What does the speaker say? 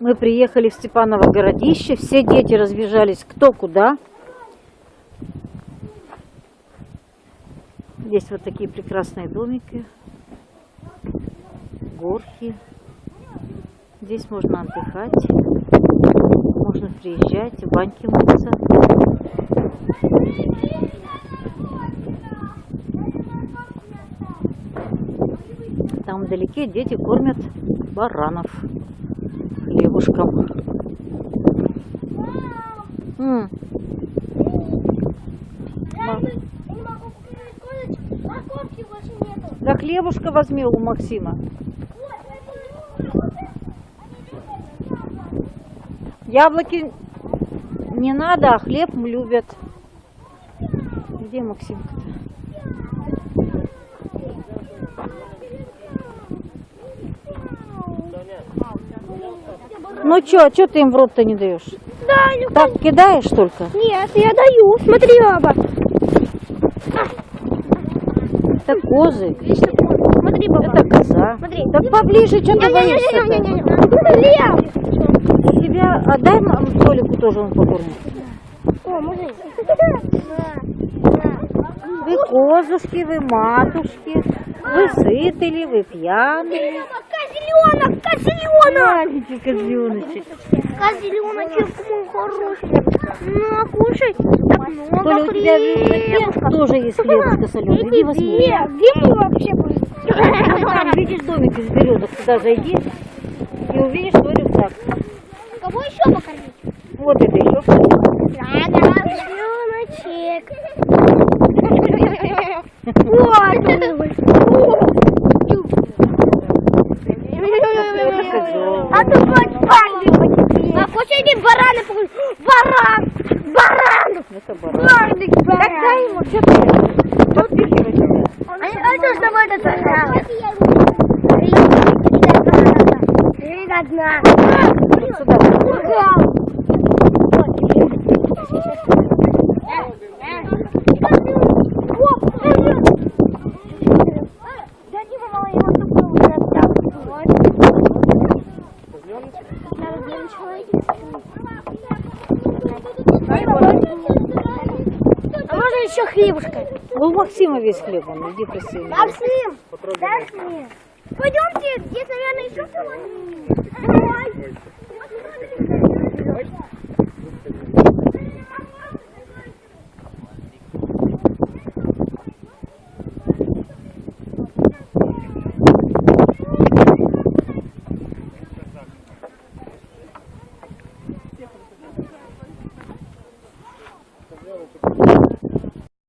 Мы приехали в Степаново городище, все дети разбежались кто куда. Здесь вот такие прекрасные домики, горки. Здесь можно отдыхать, можно приезжать, в баньки мыться. Там вдалеке дети кормят баранов хлебушком. М, Я не могу купить колледж, морковки больше нету. Да хлебушка возьми у Максима. Яблоки не надо, а хлеб любят. Где Максимка-то? Ну чё, чё ты им в рот-то не даешь? Да, ну Так кидаешь только? Нет, я даю. Смотри, баба. Это козы, Смотри, баба. это коза. Смотри. Так поближе, что ты боишься? Лев. У тебя, отдай Толику тоже он покормит. О, мужик. Вы козушки, вы матушки, вы сыты ли, вы пьяные. Козленок, козленок. Маленький козленочек. Козленочек мой хороший. Ну, кушай. Так много Толя, у тебя рюкзаке тоже есть хлебушка соленый. Иди возьми. Где? Где мы вообще были? Ну, Там видишь домик из березок, туда зайди и увидишь свой рюкзак. Кого еще покормить? Вот это еще что-то. Козленочек. Это козел. А ты хоть пальник А хочешь иди бараны покажи? Баран! Баран! Это баран. Барник, баран! Так дай ему, что ты? Подпихивай тебя. А а что с тобой это сожрало? Видно. Вот сюда. А можно еще хлебушка? Ну, у Максима весь хлеб, он, иди проси. его. Максим, дай мне. Пойдемте, здесь, наверное, еще. Давай.